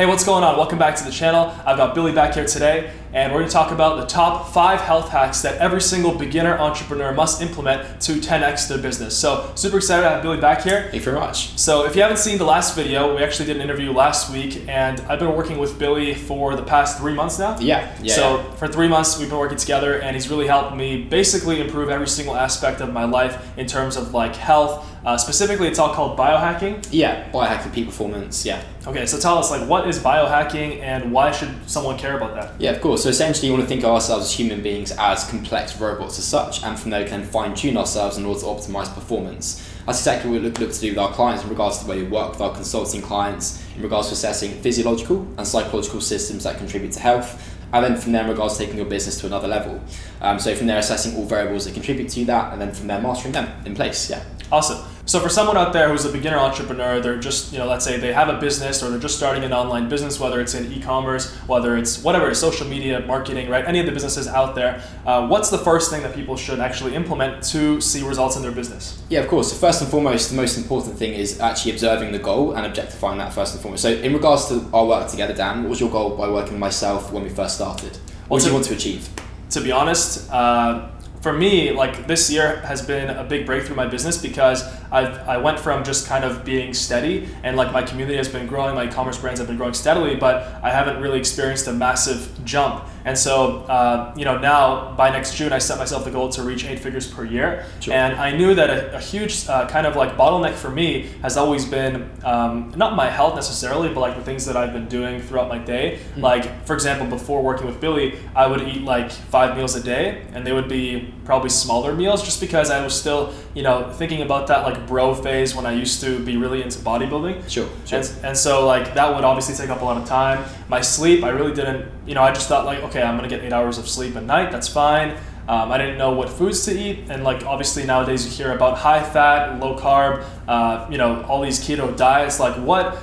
Hey, what's going on? Welcome back to the channel. I've got Billy back here today, and we're going to talk about the top five health hacks that every single beginner entrepreneur must implement to 10x their business. So, super excited to have Billy back here. Thank you very much. So, if you haven't seen the last video, we actually did an interview last week, and I've been working with Billy for the past three months now. Yeah, yeah. So, yeah. for three months, we've been working together, and he's really helped me basically improve every single aspect of my life in terms of like health. Uh, specifically, it's all called biohacking. Yeah, biohacking peak performance, yeah. Okay, so tell us, like, what is biohacking and why should someone care about that? Yeah, of course. So essentially, you want to think of ourselves as human beings as complex robots as such, and from there, can fine tune ourselves in order to optimize performance. That's exactly what we look, look to do with our clients in regards to the way we work with our consulting clients, in regards to assessing physiological and psychological systems that contribute to health, and then from there in regards to taking your business to another level. Um, so from there, assessing all variables that contribute to that, and then from there, mastering them in place. Yeah. Awesome. So for someone out there who's a beginner entrepreneur, they're just, you know, let's say they have a business or they're just starting an online business, whether it's in e-commerce, whether it's whatever, social media, marketing, right? Any of the businesses out there, uh, what's the first thing that people should actually implement to see results in their business? Yeah, of course. So first and foremost, the most important thing is actually observing the goal and objectifying that first and foremost. So in regards to our work together, Dan, what was your goal by working with myself when we first started? What well, did you want to achieve? To be honest, uh, for me, like this year has been a big breakthrough in my business because I've, I went from just kind of being steady and like my community has been growing, my e-commerce brands have been growing steadily, but I haven't really experienced a massive jump. And so, uh, you know, now by next June, I set myself the goal to reach eight figures per year. Sure. And I knew that a, a huge uh, kind of like bottleneck for me has always been um, not my health necessarily, but like the things that I've been doing throughout my day. Mm-hmm. Like, for example, before working with Billy, I would eat like five meals a day and they would be probably smaller meals just because I was still, you know, thinking about that like bro phase when I used to be really into bodybuilding. Sure. sure. And, and so like that would obviously take up a lot of time. My sleep, I really didn't, you know, I just thought like, okay, I'm gonna get eight hours of sleep a night. That's fine. Um, I didn't know what foods to eat, and like obviously nowadays you hear about high fat, low carb, uh, you know, all these keto diets. Like what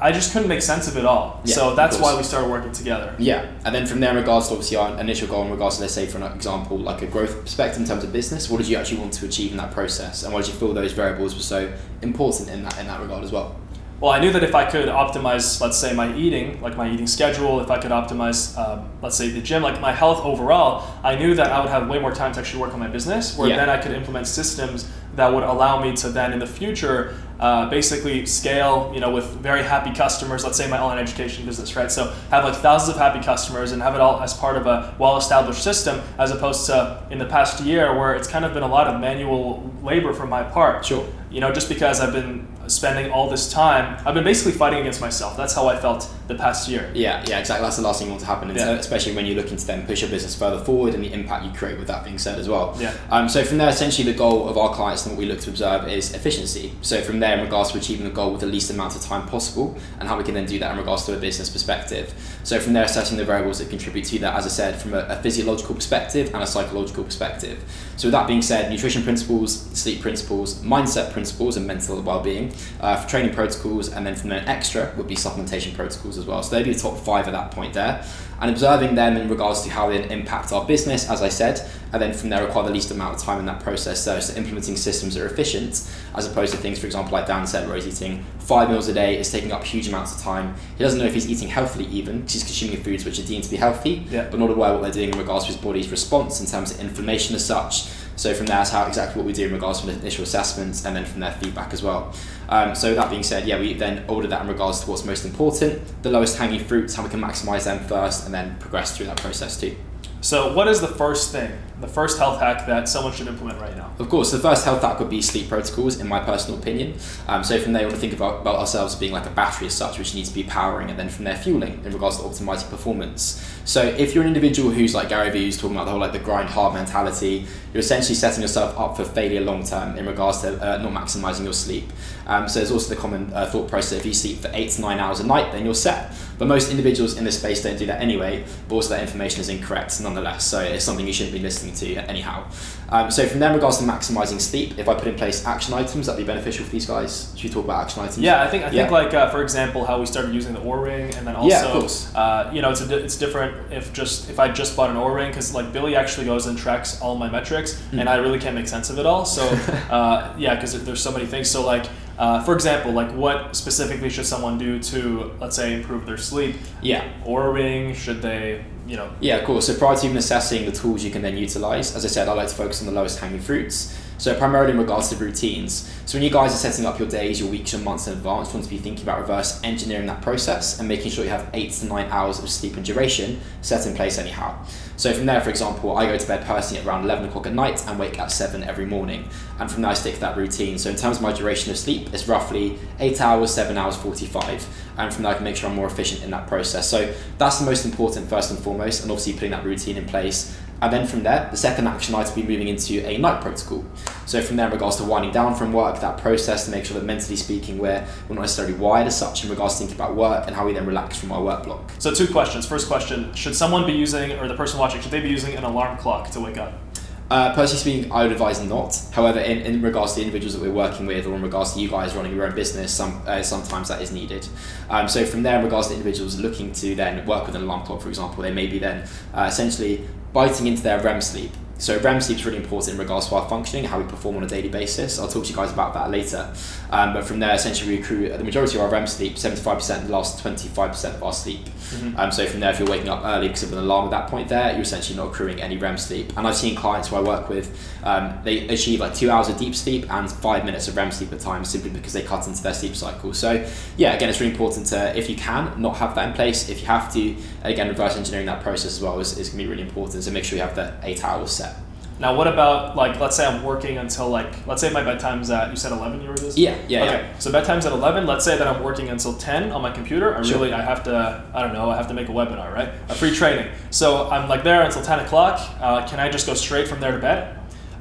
I just couldn't make sense of it all. Yeah, so that's why we started working together. Yeah, and then from there, in regards to obviously our initial goal, in regards to let's say for an example, like a growth perspective in terms of business, what did you actually want to achieve in that process, and why did you feel those variables were so important in that in that regard as well? Well, I knew that if I could optimize, let's say, my eating, like my eating schedule, if I could optimize, um, let's say, the gym, like my health overall, I knew that I would have way more time to actually work on my business, where yeah. then I could implement systems that would allow me to then in the future uh, basically scale, you know, with very happy customers. Let's say my online education business, right? So have like thousands of happy customers and have it all as part of a well-established system, as opposed to in the past year where it's kind of been a lot of manual labor from my part. Sure. You know, just because I've been spending all this time, I've been basically fighting against myself. That's how I felt the past year. Yeah, yeah, exactly. That's the last thing you want to happen, yeah. especially when you're looking to then push your business further forward and the impact you create with that being said as well. Yeah. Um, so from there, essentially, the goal of our clients and what we look to observe is efficiency. So from there, in regards to achieving the goal with the least amount of time possible, and how we can then do that in regards to a business perspective. So from there, assessing the variables that contribute to that, as I said, from a, a physiological perspective and a psychological perspective. So with that being said, nutrition principles, sleep principles, mindset principles, and mental well-being uh, for training protocols, and then from there extra would be supplementation protocols as well. So they'd be the top five at that point there. And observing them in regards to how they impact our business, as I said, and then from there require the least amount of time in that process. So, so implementing systems that are efficient, as opposed to things, for example, like Dan said, where he's eating five meals a day, is taking up huge amounts of time. He doesn't know if he's eating healthily even, because he's consuming foods which are deemed to be healthy, yeah. but not aware what they're doing in regards to his body's response in terms of inflammation as such. So from there, that's how exactly what we do in regards to initial assessments, and then from their feedback as well. Um, so that being said, yeah, we then order that in regards to what's most important, the lowest hanging fruits, how we can maximize them first, and then progress through that process too. So, what is the first thing, the first health hack that someone should implement right now? Of course, the first health hack would be sleep protocols, in my personal opinion. Um, so, from there, we want to think about, about ourselves being like a battery as such, which needs to be powering, and then from there, fueling in regards to optimizing performance. So, if you're an individual who's like Gary Vee, who's talking about the whole like the grind hard mentality, you're essentially setting yourself up for failure long term in regards to uh, not maximizing your sleep. Um, so, there's also the common uh, thought process if you sleep for eight to nine hours a night, then you're set. But most individuals in this space don't do that anyway, but also that information is incorrect nonetheless. So it's something you shouldn't be listening to anyhow. Um, so from there, in regards to maximizing sleep, if I put in place action items, that'd be beneficial for these guys. Should we talk about action items? Yeah, I think I think like uh, for example, how we started using the Oura ring, and then also, yeah, of course. Uh, you know, it's a, it's different if just if I just bought an Oura ring because like Billy actually goes and tracks all my metrics, mm. and I really can't make sense of it all. So uh, yeah, because there's so many things. So like Uh, for example, like what specifically should someone do to, let's say, improve their sleep? Yeah. Oura ring? Should they, you know? Yeah, of course. So prior to even assessing the tools you can then utilize, as I said, I like to focus on the lowest hanging fruits. So primarily in regards to routines. So when you guys are setting up your days, your weeks, your months in advance, you want to be thinking about reverse engineering that process and making sure you have eight to nine hours of sleep and duration set in place anyhow. So from there, for example, I go to bed personally at around 11 o'clock at night and wake at 7 every morning. And from there, I stick to that routine. So in terms of my duration of sleep, it's roughly 8 hours, 7 hours, 45. And from there, I can make sure I'm more efficient in that process. So that's the most important, first and foremost, and obviously putting that routine in place and then from there, the second action will be moving into a night protocol. So from there, in regards to winding down from work, that process to make sure that mentally speaking, we're, we're not necessarily wired as such in regards to thinking about work and how we then relax from our work block. So two questions. First question, should someone be using, or the person watching, should they be using an alarm clock to wake up? Uh, personally speaking, I would advise not. However, in, in regards to the individuals that we're working with, or in regards to you guys running your own business, some uh, sometimes that is needed. Um, so from there, in regards to individuals looking to then work with an alarm clock, for example, they may be then uh, essentially biting into their REM sleep. So REM sleep is really important in regards to our functioning, how we perform on a daily basis. I'll talk to you guys about that later. Um, but from there, essentially, we accrue the majority of our REM sleep, 75%, the last 25% of our sleep. Mm-hmm. Um, so from there, if you're waking up early because of an alarm at that point there, you're essentially not accruing any REM sleep. And I've seen clients who I work with, um, they achieve like two hours of deep sleep and five minutes of REM sleep at times simply because they cut into their sleep cycle. So yeah, again, it's really important to, if you can, not have that in place. If you have to, again, reverse engineering that process as well is, is going to be really important. So make sure you have the eight hours set. Now, what about like, let's say I'm working until like, let's say my bedtime's at, you said 11 you were this? Yeah, yeah. Okay, yeah. so bedtime's at 11. Let's say that I'm working until 10 on my computer. I sure. really, I have to, I don't know, I have to make a webinar, right? A free training. So I'm like there until 10 o'clock. Uh, can I just go straight from there to bed?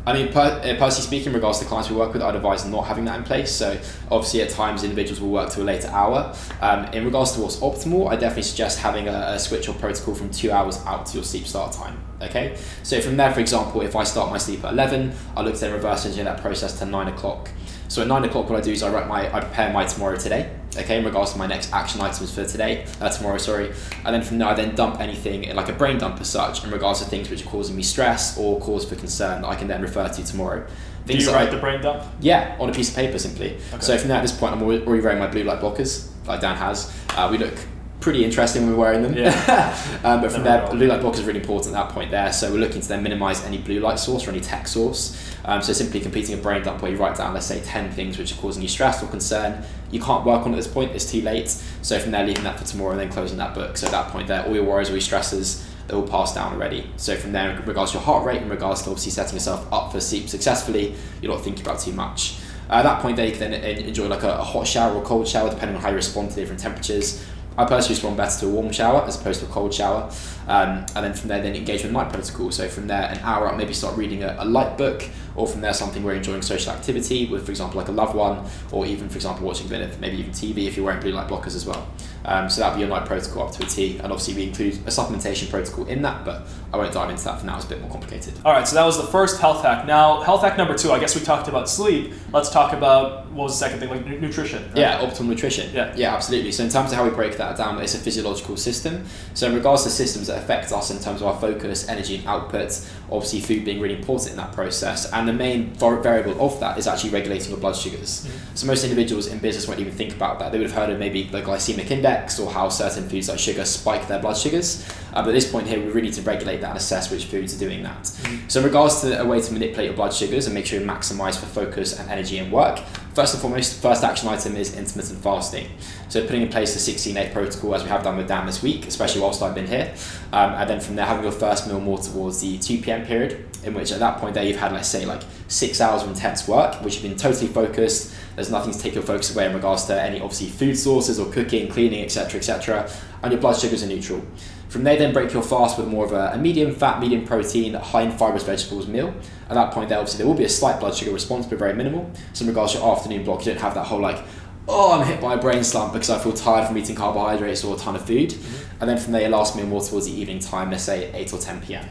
I mean, per, uh, personally speaking, in regards to clients we work with, I'd advise not having that in place. So, obviously, at times individuals will work to a later hour. Um, in regards to what's optimal, I definitely suggest having a, a switch or protocol from two hours out to your sleep start time. Okay, so from there, for example, if I start my sleep at 11, I look to then reverse engineer that process to 9 o'clock. So at 9 o'clock, what I do is I write my, I prepare my tomorrow today, okay, in regards to my next action items for today, uh, tomorrow, sorry. And then from there, I then dump anything, like a brain dump as such, in regards to things which are causing me stress or cause for concern that I can then refer to tomorrow. Things do you write I, the brain dump? Yeah, on a piece of paper simply. Okay. So from there, at this point, I'm already wearing my blue light blockers, like Dan has. Uh, we look pretty interesting when we're wearing them. Yeah. um, but from there, blue light block is really important at that point there. So we're looking to then minimize any blue light source or any tech source. Um, so simply completing a brain dump where you write down, let's say, 10 things which are causing you stress or concern. You can't work on at this point, it's too late. So from there, leaving that for tomorrow and then closing that book. So at that point there, all your worries, all your stresses, they're all passed down already. So from there, in regards to your heart rate, in regards to obviously setting yourself up for sleep successfully, you're not thinking about too much. Uh, at that point there, you can then enjoy like a, a hot shower or cold shower, depending on how you respond to different temperatures. I personally respond better to a warm shower as opposed to a cold shower. Um, and then from there, then engage with night protocol. So from there, an hour up, maybe start reading a, a, light book, or from there, something where you're enjoying social activity with, for example, like a loved one, or even, for example, watching a bit of maybe even TV if you're wearing blue light blockers as well. Um, so that'll be your night protocol up to a T. And obviously, we include a supplementation protocol in that, but I won't dive into that for now, it's a bit more complicated. All right, so that was the first health hack. Now, health hack number two, I guess we talked about sleep. Let's talk about what was the second thing, like nutrition. Right? Yeah, optimal nutrition. Yeah. yeah, absolutely. So, in terms of how we break that down, it's a physiological system. So, in regards to systems that affect us in terms of our focus, energy, and output, obviously, food being really important in that process. And the main variable of that is actually regulating your blood sugars. Mm-hmm. So, most individuals in business won't even think about that. They would have heard of maybe the glycemic index or how certain foods like sugar spike their blood sugars. Uh, but at this point here, we really need to regulate that and assess which foods are doing that. Mm-hmm. So, in regards to a way to manipulate your blood sugars and make sure you maximise for focus and energy and work, first and foremost, first action item is intermittent fasting. So, putting in place the 16 8 protocol as we have done with Dan this week, especially whilst I've been here. Um, and then from there, having your first meal more towards the 2 pm period, in which at that point there you've had, let's say, like six hours of intense work, which you've been totally focused. There's nothing to take your focus away in regards to any obviously food sources or cooking, cleaning, etc., etc. And your blood sugars are neutral. From there, then break your fast with more of a, a, medium fat, medium protein, high in fibrous vegetables meal. At that point, there obviously there will be a slight blood sugar response, but very minimal. So in regards to your afternoon block, you don't have that whole like, oh, I'm hit by a brain slump because I feel tired from eating carbohydrates or a ton of food. Mm-hmm. And then from there, your last meal more towards the evening time, let's say 8 or 10 p.m.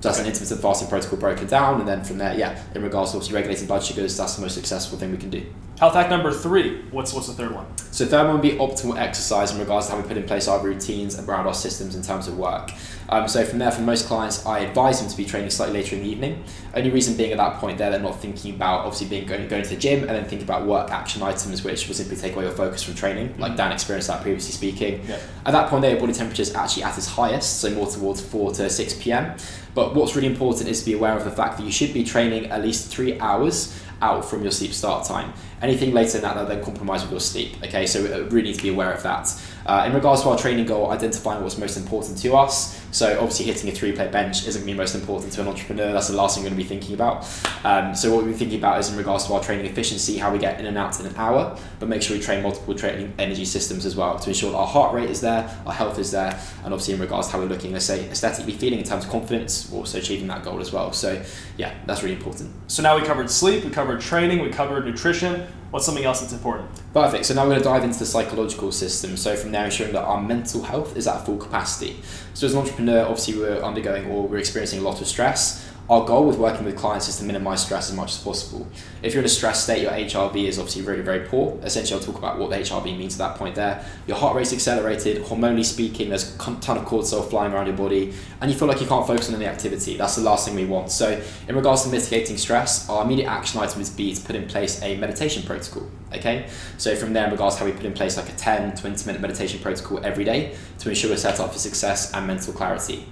So that's an intermittent fasting protocol broken down, and then from there, yeah, in regards to obviously regulating blood sugars, that's the most successful thing we can do. Health hack number three. What's what's the third one? So third one would be optimal exercise in regards to how we put in place our routines around our systems in terms of work. Um, so from there, for most clients, I advise them to be training slightly later in the evening. Only reason being at that point there, they're not thinking about obviously being going, going to the gym and then thinking about work action items, which will simply take away your focus from training, like Dan experienced that previously speaking. Yeah. At that point, their body temperature is actually at its highest, so more towards 4 to 6 p.m. But what's really important is to be aware of the fact that you should be training at least three hours out from your sleep start time. Anything later than that, that then compromise with your sleep. Okay, so uh, really need to be aware of that. Uh, in regards to our training goal, identifying what's most important to us. So obviously hitting a three plate bench isn't going to be most important to an entrepreneur. That's the last thing we're going to be thinking about. Um, so what we're thinking about is in regards to our training efficiency, how we get in and out in an hour, but make sure we train multiple training energy systems as well to ensure our heart rate is there, our health is there, and obviously in regards to how we're looking, let's say aesthetically feeling in terms of confidence, we're also achieving that goal as well. So yeah, that's really important. So now we covered sleep, we covered training, we covered nutrition. What's something else that's important? Perfect. So now we're going to dive into the psychological system. So from there, ensuring that our mental health is at full capacity. So as an entrepreneur, obviously we're undergoing or we're experiencing a lot of stress. Our goal with working with clients is to minimize stress as much as possible. If you're in a stress state, your HRV is obviously really, very poor. Essentially, I'll talk about what the HRV means at that point there. Your heart rate's accelerated, hormonally speaking, there's a ton of cortisol flying around your body, and you feel like you can't focus on any activity. That's the last thing we want. So, in regards to mitigating stress, our immediate action item would be to put in place a meditation protocol. Okay, so from there, in regards to how we put in place like a 10, 20 minute meditation protocol every day to ensure we're set up for success and mental clarity.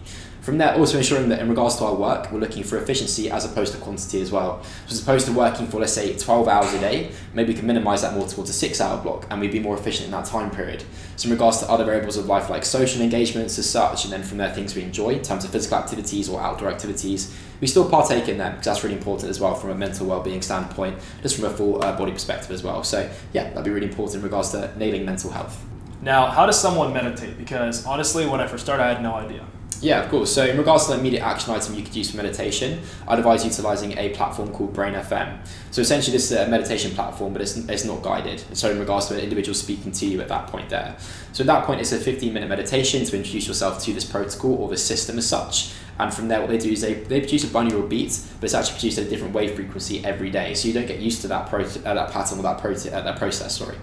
From there, also ensuring that in regards to our work, we're looking for efficiency as opposed to quantity as well. So as opposed to working for, let's say, 12 hours a day, maybe we can minimize that more towards a six hour block and we'd be more efficient in that time period. So in regards to other variables of life like social engagements as such, and then from there, things we enjoy in terms of physical activities or outdoor activities, we still partake in them because that's really important as well from a mental well-being standpoint, just from a full uh, body perspective as well. So yeah, that'd be really important in regards to nailing mental health. Now, how does someone meditate? Because honestly, when I first started, I had no idea. Yeah, of course. So in regards to the immediate action item you could use for meditation, I'd advise utilizing a platform called Brain FM. So essentially this is a meditation platform, but it's, it's not guided. So in regards to an individual speaking to you at that point there. So at that point, it's a 15 minute meditation to introduce yourself to this protocol or the system as such. And from there, what they do is they, they produce a binaural beat, but it's actually produced at a different wave frequency every day. So you don't get used to that, pro- uh, that pattern or that, pro- uh, that process, sorry.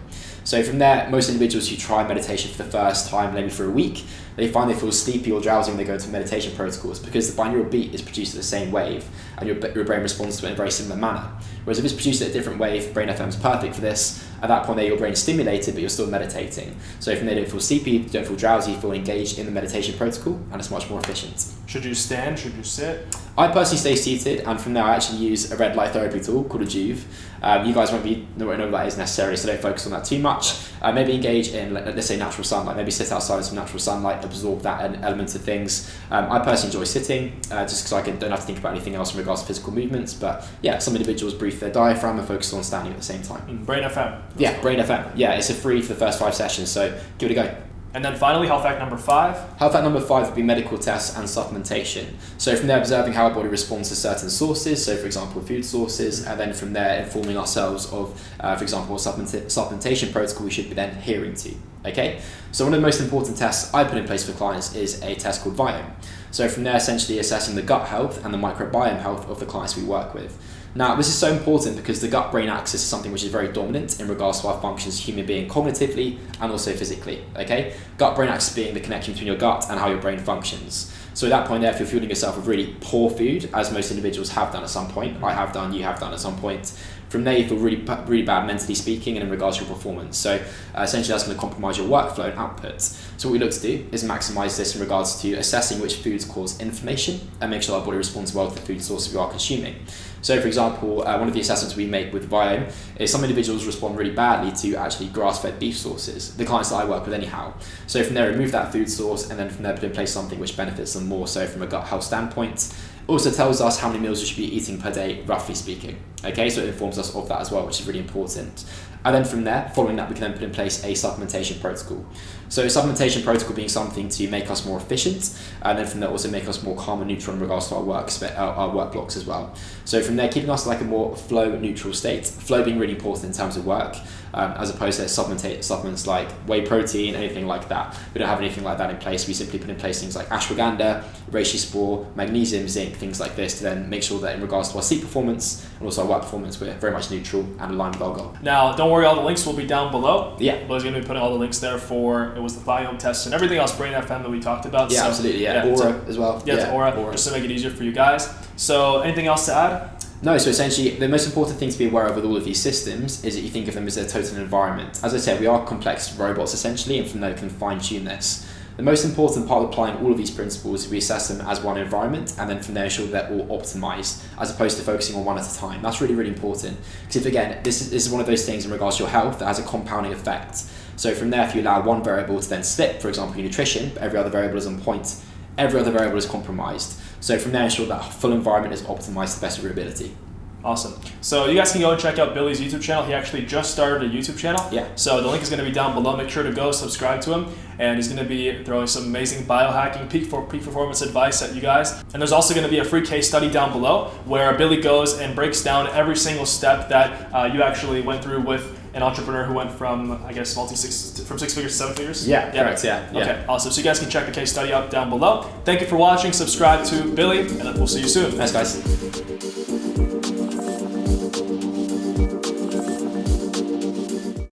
So from there, most individuals who try meditation for the first time, maybe for a week, they find they feel sleepy or drowsy when they go into meditation protocols because the binaural beat is produced at the same wave and your, your brain responds to it in a very similar manner. Whereas if it's produced at a different wave, Brain FM is perfect for this. At that point there, your brain is stimulated, but you're still meditating. So from there, you don't feel sleepy, you don't feel drowsy, you feel engaged in the meditation protocol, and it's much more efficient. Should you stand? Should you sit? I personally stay seated, and from there I actually use a red light therapy tool called a Joovv. Um, you guys won't be know what that is necessarily, so don't focus on that too much. Uh, maybe engage in let's say natural sunlight. Maybe sit outside in some natural sunlight, absorb that an element of things. Um, I personally enjoy sitting, uh, just because I can, don't have to think about anything else in regards to physical movements. But yeah, some individuals brief their diaphragm and focus on standing at the same time. Brain FM. Yeah, Brain FM. Yeah, it's a free for the first five sessions, so give it a go. And then finally, health fact number five. Health fact number five would be medical tests and supplementation. So from there, observing how our body responds to certain sources, so for example, food sources, and then from there, informing ourselves of, uh, for example, supplementation protocol we should be then adhering to. Okay, so one of the most important tests I put in place for clients is a test called Viome. So from there, essentially assessing the gut health and the microbiome health of the clients we work with. Now, this is so important because the gut brain axis is something which is very dominant in regards to our functions as human being cognitively and also physically. Okay? Gut brain axis being the connection between your gut and how your brain functions. So at that point there, if you're fueling yourself with really poor food, as most individuals have done at some point, I have done, you have done at some point, from there you feel really, really bad mentally speaking and in regards to your performance. So uh, essentially that's going to compromise your workflow and output. So what we look to do is maximize this in regards to assessing which foods cause inflammation and make sure our body responds well to the food sources we are consuming. So, for example, uh, one of the assessments we make with Viome is some individuals respond really badly to actually grass-fed beef sources. The clients that I work with, anyhow. So from there, remove that food source, and then from there, put in place something which benefits them more. So from a gut health standpoint, also tells us how many meals we should be eating per day, roughly speaking. Okay, so it informs us of that as well, which is really important. And then from there, following that, we can then put in place a supplementation protocol. So a supplementation protocol being something to make us more efficient, and then from there also make us more calm and neutral in regards to our work our, our work blocks as well. So from there, keeping us like a more flow neutral state. Flow being really important in terms of work, um, as opposed to supplements like whey protein, anything like that. We don't have anything like that in place. We simply put in place things like ashwagandha, reishi spore, magnesium, zinc, things like this to then make sure that in regards to our sleep performance and also our about performance. We're very much neutral and aligned with our goal. Now, don't worry, all the links will be down below. Yeah. Billy's going to be putting all the links there for it was the Viome test and everything else, Brain FM that we talked about. Yeah, So, absolutely. Yeah, it's Oura as well. Yeah, it's Oura, just to make it easier for you guys. So, anything else to add? No, so essentially, the most important thing to be aware of with all of these systems is that you think of them as a total environment. As I said, we are complex robots essentially, and from there we can fine tune this. The most important part of applying all of these principles is we assess them as one environment, and then from there ensure they're all optimized, as opposed to focusing on one at a time. That's really, really important. Because if again, this is, this is one of those things in regards to your health that has a compounding effect. So from there, if you allow one variable to then slip, for example, your nutrition, but every other variable is on point, every other variable is compromised. So from there, ensure that full environment is optimized to the best of your ability. Awesome. So you guys can go and check out Billy's YouTube channel. He actually just started a YouTube channel. Yeah. So the link is going to be down below. Make sure to go subscribe to him, and he's going to be throwing some amazing biohacking, peak for peak performance advice at you guys. And there's also going to be a free case study down below where Billy goes and breaks down every single step that uh, you actually went through with an entrepreneur who went from I guess multi six from six figures to seven figures. Yeah, correct, yeah, yeah. Okay. Awesome. So you guys can check the case study out down below. Thank you for watching. Subscribe to Billy, and we'll see you soon. Thanks, guys.